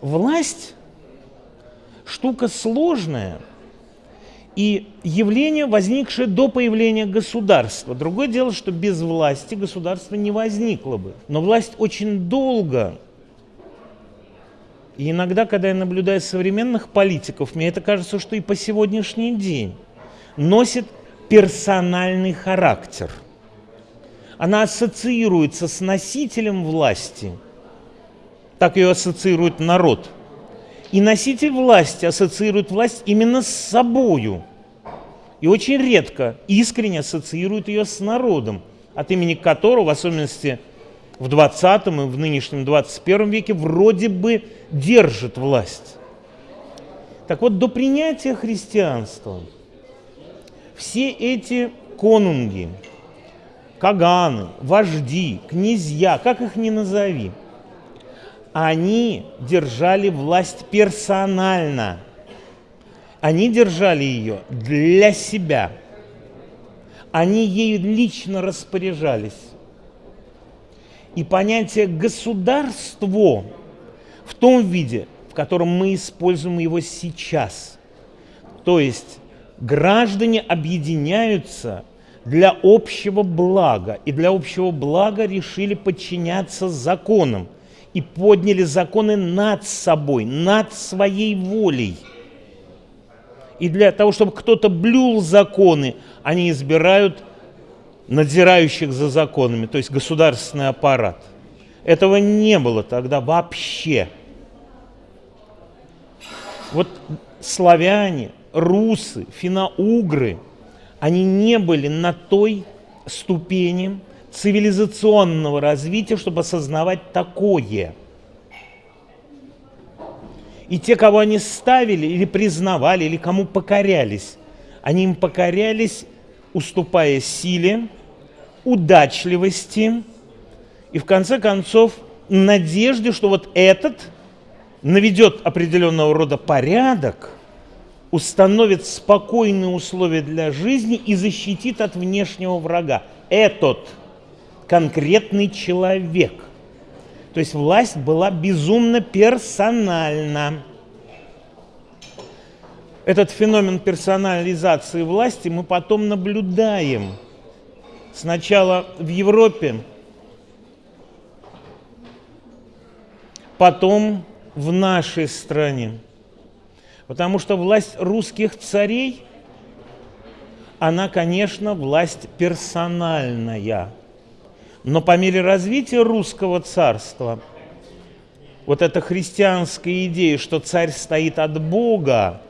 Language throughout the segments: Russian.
власть штука сложная и явление, возникшее до появления государства. Другое дело, что без власти государство не возникло бы. Но власть очень долго и иногда, когда я наблюдаю современных политиков, мне это кажется, что и по сегодняшний день носит персональный характер. Она ассоциируется с носителем власти, так ее ассоциирует народ. И носитель власти ассоциирует власть именно с собою. И очень редко искренне ассоциирует ее с народом, от имени которого, в особенности в 20 и в нынешнем 21 веке, вроде бы держит власть. Так вот, до принятия христианства все эти конунги, каганы, вожди, князья, как их ни назови, они держали власть персонально. Они держали ее для себя. Они ею лично распоряжались. И понятие «государство» в том виде, в котором мы используем его сейчас. То есть граждане объединяются для общего блага, и для общего блага решили подчиняться законам и подняли законы над собой, над своей волей. И для того, чтобы кто-то блюл законы, они избирают надзирающих за законами, то есть государственный аппарат – этого не было тогда вообще. Вот славяне, русы, финно-угры, они не были на той ступени цивилизационного развития, чтобы осознавать такое. И те, кого они ставили или признавали, или кому покорялись, они им покорялись, уступая силе, удачливости, и в конце концов надежде, что вот этот наведет определенного рода порядок, установит спокойные условия для жизни и защитит от внешнего врага. Этот конкретный человек. То есть власть была безумно персональна. Этот феномен персонализации власти мы потом наблюдаем. Сначала в Европе, потом в нашей стране. Потому что власть русских царей, она, конечно, власть персональная. Но по мере развития русского царства, вот эта христианская идея, что царь стоит от Бога,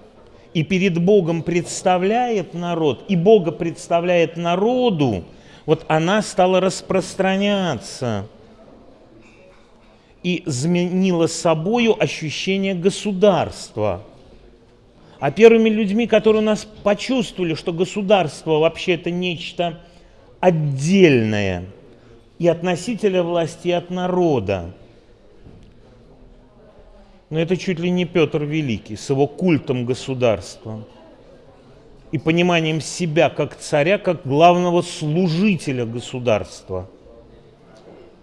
и перед Богом представляет народ, и Бога представляет народу, вот она стала распространяться – и заменила собою ощущение государства. А первыми людьми, которые у нас почувствовали, что государство вообще это нечто отдельное и от носителя власти, и от народа. Но это чуть ли не Петр Великий с его культом государства и пониманием себя как царя, как главного служителя государства –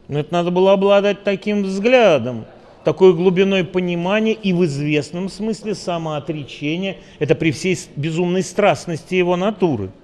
но это надо было обладать таким взглядом, такой глубиной понимания и в известном смысле самоотречения. Это при всей безумной страстности его натуры –